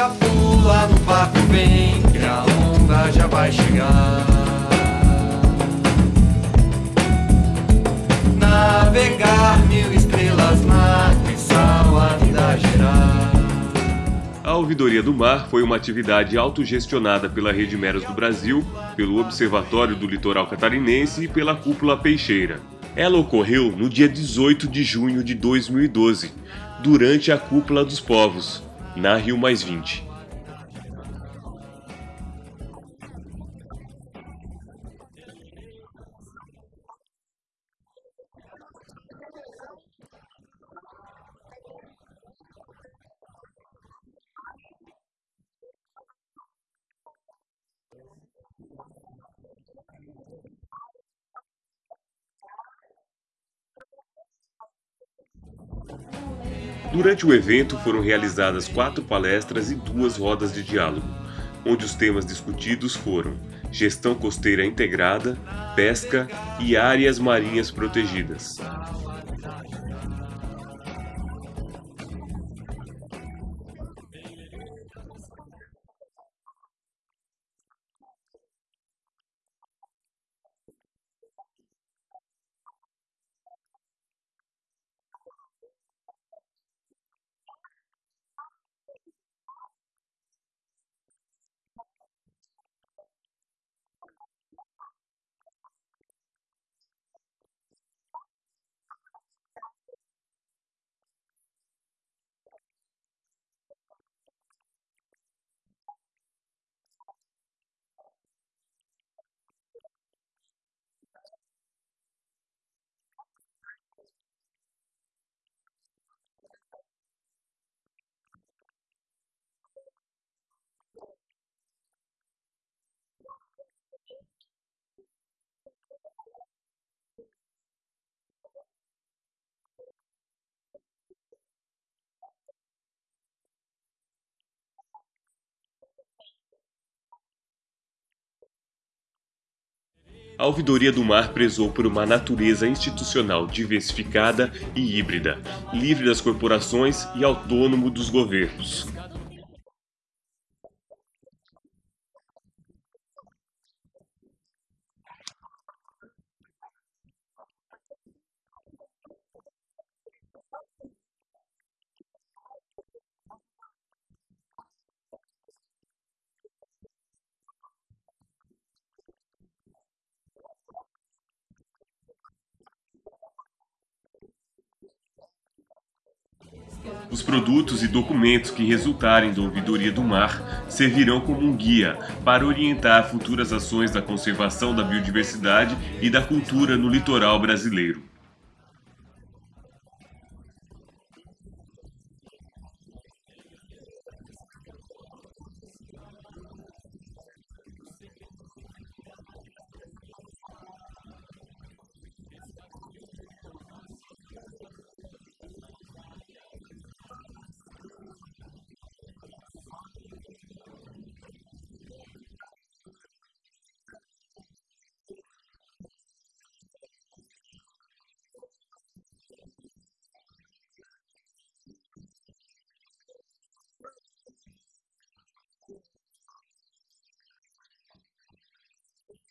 Pega, pula no barco, vem, que a onda já vai chegar. Navegar mil estrelas, mar e sal, a Ouvidoria do Mar foi uma atividade autogestionada pela Rede Meros do Brasil, pelo Observatório do Litoral Catarinense e pela Cúpula Peixeira. Ela ocorreu no dia 18 de junho de 2012, durante a Cúpula dos Povos, na Rio Mais 20. Durante o evento foram realizadas quatro palestras e duas rodas de diálogo, onde os temas discutidos foram gestão costeira integrada, pesca e áreas marinhas protegidas. A Ouvidoria do Mar prezou por uma natureza institucional diversificada e híbrida, livre das corporações e autônomo dos governos. Os produtos e documentos que resultarem da ouvidoria do mar servirão como um guia para orientar futuras ações da conservação da biodiversidade e da cultura no litoral brasileiro.